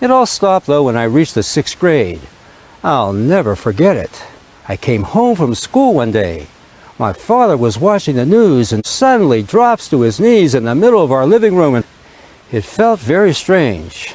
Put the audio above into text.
It all stopped though when I reached the sixth grade. I'll never forget it. I came home from school one day. My father was watching the news and suddenly drops to his knees in the middle of our living room and it felt very strange.